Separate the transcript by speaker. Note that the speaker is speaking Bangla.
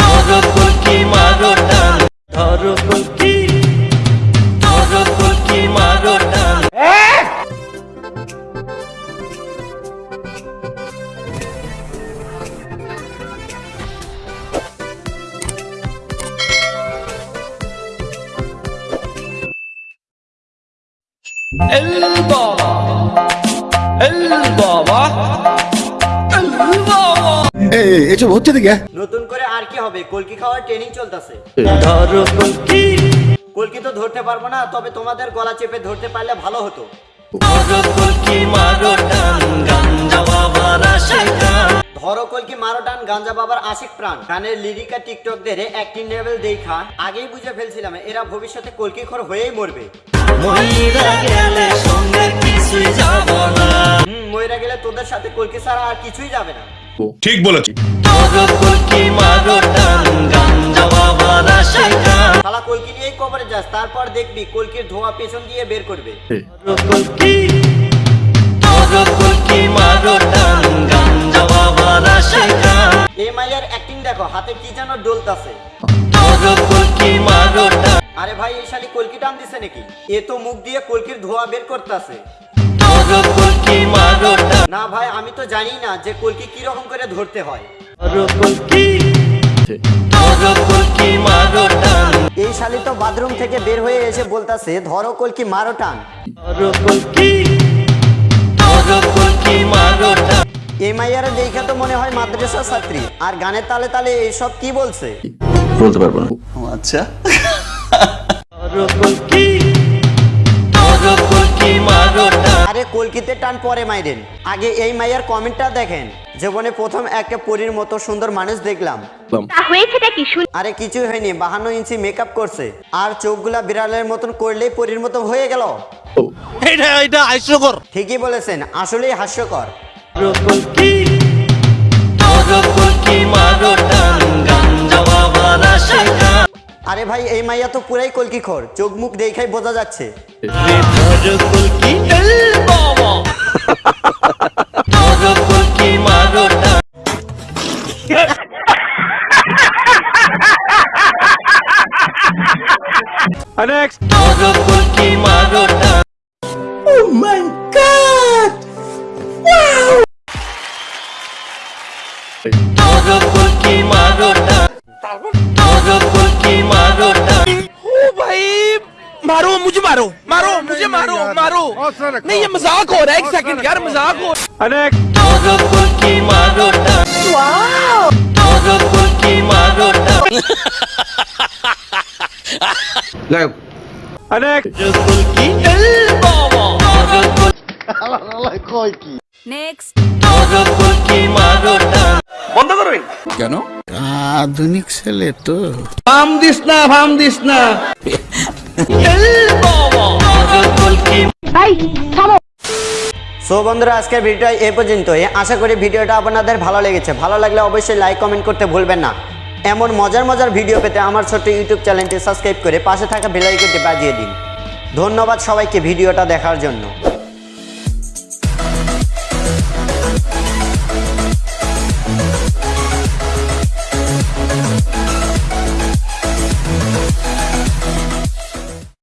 Speaker 1: ধরো কলকি মারো টান ধরো কলকি ধরো কলকি মারো টান। El baba El baba
Speaker 2: এসব হচ্ছে দেখে
Speaker 3: নতুন করে আর কি হবে? কলকি খাওয়ার ট্রেনিং চলতেছে।
Speaker 1: ধরো কলকি।
Speaker 3: কলকি তো ধরতে পারব না তবে তোমাদের গলা চেপে ধরতে পারলে ভালো হতো।
Speaker 1: ধরো কলকি মারো টান গাঞ্জা বাবার
Speaker 3: আশিক প্রাণ। গানের লিরিকা টিকটকদের অ্যাক্টিং লেভেল দেখা। আগেই বুঝে ফেলছিলাম এরা ভবিষ্যতে কলকি খর হয়েই মরবে।
Speaker 1: মহিলা গেলে সঙ্গে কিছুই যাব না।
Speaker 3: হুম ময়রা গেলে তোদের সাথে কলকি ছাড়া আর কিছুই যাবে না।
Speaker 4: ঠিক বলেছি।
Speaker 1: কলকি
Speaker 3: নিয়েই কবরে যাস তারপর দেখবি কলকির ধোঁয়া পেছন দিয়ে বের করবে।
Speaker 1: কলকি কলকি মারো টান গাঞ্জা বাবার আশায় টান
Speaker 3: এই অ্যাক্টিং দেখো হাতে কি যেন ডোলতাছে। আরে ভাই এই শালি কলকি টান দিছে নাকি? এ তো মুখ দিয়ে কলকির ধোঁয়া বের করতেছে। না ভাই আমি তো জানি না যে কলকি কি রকম করে ধরতে হয়। এই শালি তো বাথরুম থেকে বের হয়ে এসে বলতাছে ধরো কলকি মারো টান। এই মাইয়ারা দেখা তো মনে হয় মাদ্রাসা ছাত্রী। আর গানের তালে তালে এইসব কি বলছে?
Speaker 2: বলতে পারব না।
Speaker 1: ধরো
Speaker 3: আরে কলকিতে টান পরে মাইরেন। আগে এই মাইয়ার কমেন্টটা দেখেন। জীবনে প্রথম একটা পরীর মতো সুন্দর মানুষ দেখলাম।
Speaker 5: তা হয়েছেটা কি? শুন
Speaker 3: আরে কিছুই হয়নি বাহান্ন ইঞ্চি মেকআপ করছে। আর চোখগুলা বিড়ালের মতন করলেই পরীর মতো হয়ে গেল।
Speaker 4: এটা এটা হাস্যকর।
Speaker 3: ঠিকই বলেছেন আসলেই হাস্যকর।
Speaker 1: মারো টান টান
Speaker 3: আরে ভাই এই মাইয়া তো পুরাই কলকি খোর। চোখ মুখ দেখাই বোঝা যাচ্ছে।
Speaker 1: ধরো
Speaker 6: मारो मुझे मारो मारो नहीं ये मजाक हो रहा है एक सेकंड यार मजाक हो
Speaker 1: ধরো কলকি মারো টান ধরো কলকি মারো টান ধরো কলকি এল বাবা ধরো কলকি
Speaker 5: নেক্সট
Speaker 1: ধরো কলকি মারো টান
Speaker 2: কেন আধুনিক ছেলে তো
Speaker 6: फाम दिस ना फाम दिस ना
Speaker 3: সো বন্ধুরা, আজকের ভিডিওটা পর্যন্ত পর্যন্তই। আশা করি ভিডিওটা আপনাদের ভালো লেগেছে। ভালো লাগলে অবশ্যই লাইক কমেন্ট করতে ভুলবেন না। এমন মজার মজার ভিডিও পেতে আমার ছোট্ট ইউটিউব চ্যানেলটি সাবস্ক্রাইব করে পাশে থাকা বেলাইকনটি বাজিয়ে দিন। ধন্যবাদ সবাইকে ভিডিওটা দেখার জন্য।